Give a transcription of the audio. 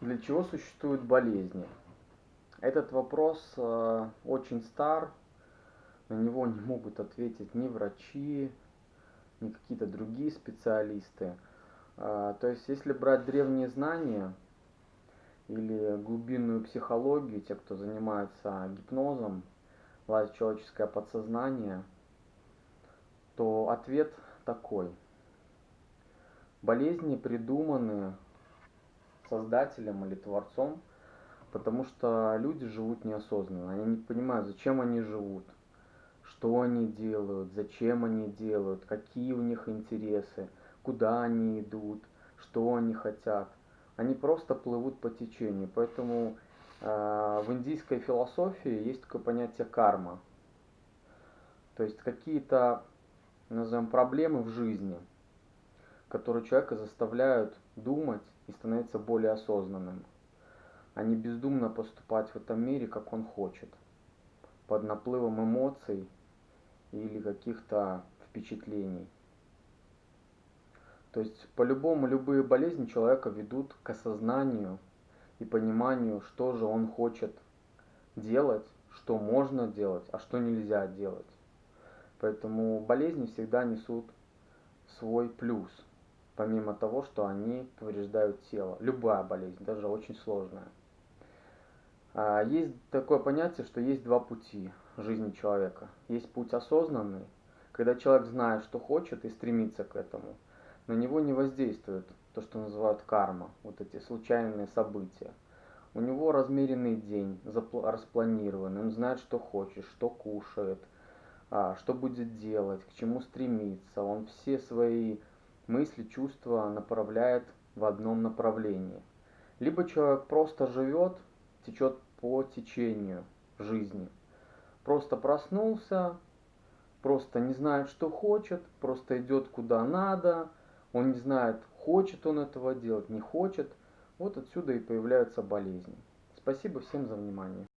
Для чего существуют болезни? Этот вопрос э, очень стар, на него не могут ответить ни врачи, ни какие-то другие специалисты. Э, то есть, если брать древние знания или глубинную психологию, те, кто занимается гипнозом, лазит человеческое подсознание, то ответ такой. Болезни придуманы создателем или творцом, потому что люди живут неосознанно, они не понимают, зачем они живут, что они делают, зачем они делают, какие у них интересы, куда они идут, что они хотят. Они просто плывут по течению. Поэтому э, в индийской философии есть такое понятие карма. То есть какие-то, назовем, проблемы в жизни, которые человека заставляют думать и становиться более осознанным, а не бездумно поступать в этом мире, как он хочет, под наплывом эмоций или каких-то впечатлений. То есть по-любому любые болезни человека ведут к осознанию и пониманию, что же он хочет делать, что можно делать, а что нельзя делать. Поэтому болезни всегда несут свой плюс – помимо того, что они повреждают тело. Любая болезнь, даже очень сложная. А, есть такое понятие, что есть два пути жизни человека. Есть путь осознанный, когда человек знает, что хочет и стремится к этому. На него не воздействует то, что называют карма, вот эти случайные события. У него размеренный день, распланированный, он знает, что хочет, что кушает, а, что будет делать, к чему стремиться. Он все свои мысли, чувства направляет в одном направлении. Либо человек просто живет, течет по течению жизни. Просто проснулся, просто не знает, что хочет, просто идет куда надо, он не знает, хочет он этого делать, не хочет. Вот отсюда и появляются болезни. Спасибо всем за внимание.